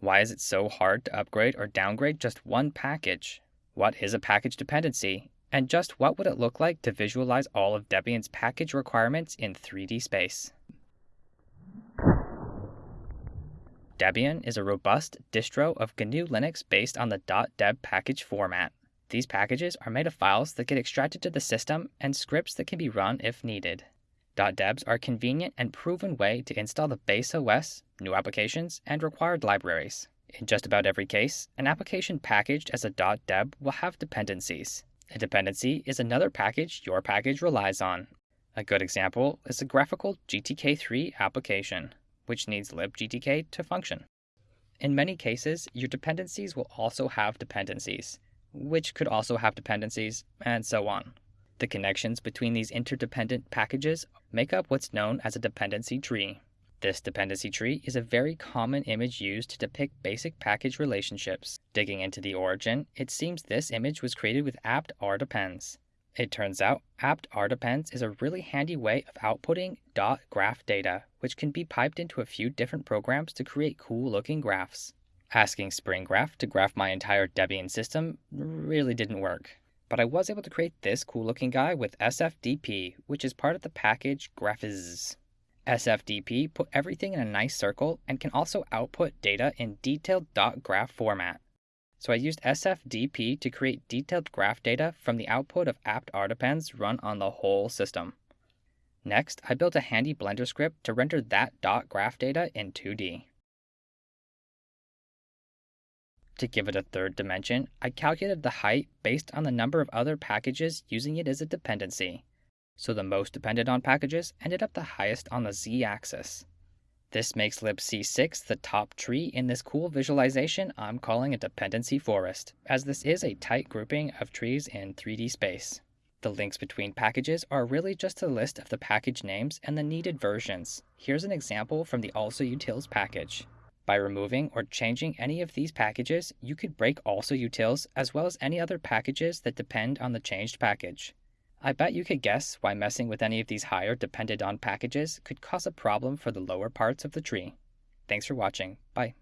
Why is it so hard to upgrade or downgrade just one package? What is a package dependency? And just what would it look like to visualize all of Debian's package requirements in 3D space? Debian is a robust distro of GNU Linux based on the .deb package format. These packages are made of files that get extracted to the system and scripts that can be run if needed. .debs are a convenient and proven way to install the base OS, new applications, and required libraries. In just about every case, an application packaged as a .deb will have dependencies. A dependency is another package your package relies on. A good example is a graphical GTK3 application which needs libgtk to function. In many cases, your dependencies will also have dependencies, which could also have dependencies, and so on. The connections between these interdependent packages make up what's known as a dependency tree. This dependency tree is a very common image used to depict basic package relationships. Digging into the origin, it seems this image was created with apt rdepends. It turns out apt rdepends is a really handy way of outputting dot .graph data, which can be piped into a few different programs to create cool looking graphs. Asking SpringGraph to graph my entire Debian system really didn't work. But I was able to create this cool looking guy with SFDP, which is part of the package Graphviz. SFDP put everything in a nice circle and can also output data in detailed .graph format. So I used SFDP to create detailed graph data from the output of apt rdepends run on the whole system. Next, I built a handy Blender script to render that dot graph data in 2D. To give it a third dimension, I calculated the height based on the number of other packages using it as a dependency. So the most dependent on packages ended up the highest on the z-axis. This makes libc6 the top tree in this cool visualization I'm calling a dependency forest, as this is a tight grouping of trees in 3D space. The links between packages are really just a list of the package names and the needed versions. Here's an example from the alsa utils package. By removing or changing any of these packages, you could break alsa utils as well as any other packages that depend on the changed package. I bet you could guess why messing with any of these higher dependent on packages could cause a problem for the lower parts of the tree. Thanks for watching. Bye.